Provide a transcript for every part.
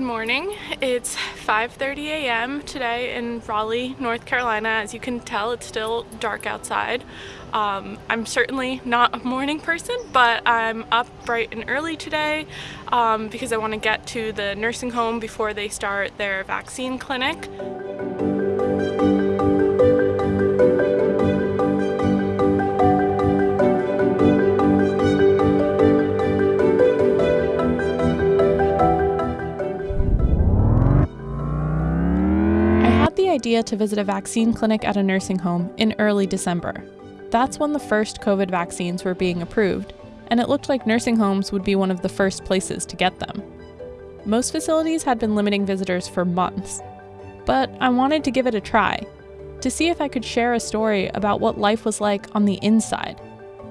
morning. It's 5:30 a.m. today in Raleigh, North Carolina. As you can tell, it's still dark outside. Um, I'm certainly not a morning person, but I'm up bright and early today um, because I want to get to the nursing home before they start their vaccine clinic. Idea to visit a vaccine clinic at a nursing home in early December. That's when the first COVID vaccines were being approved, and it looked like nursing homes would be one of the first places to get them. Most facilities had been limiting visitors for months, but I wanted to give it a try, to see if I could share a story about what life was like on the inside,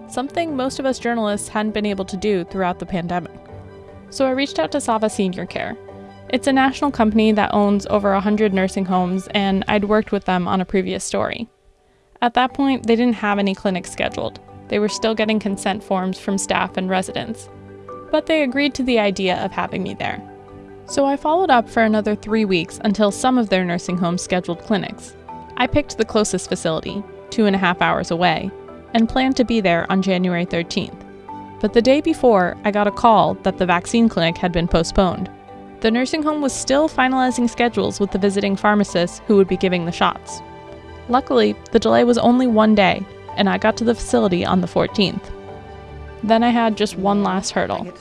something most of us journalists hadn't been able to do throughout the pandemic. So I reached out to Sava Senior Care, it's a national company that owns over 100 nursing homes, and I'd worked with them on a previous story. At that point, they didn't have any clinics scheduled. They were still getting consent forms from staff and residents. But they agreed to the idea of having me there. So I followed up for another three weeks until some of their nursing homes scheduled clinics. I picked the closest facility, two and a half hours away, and planned to be there on January 13th. But the day before, I got a call that the vaccine clinic had been postponed. The nursing home was still finalizing schedules with the visiting pharmacists who would be giving the shots. Luckily, the delay was only one day, and I got to the facility on the 14th. Then I had just one last hurdle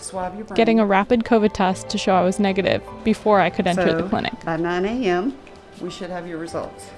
getting a rapid COVID test to show I was negative before I could enter so, the clinic. By 9 a.m., we should have your results.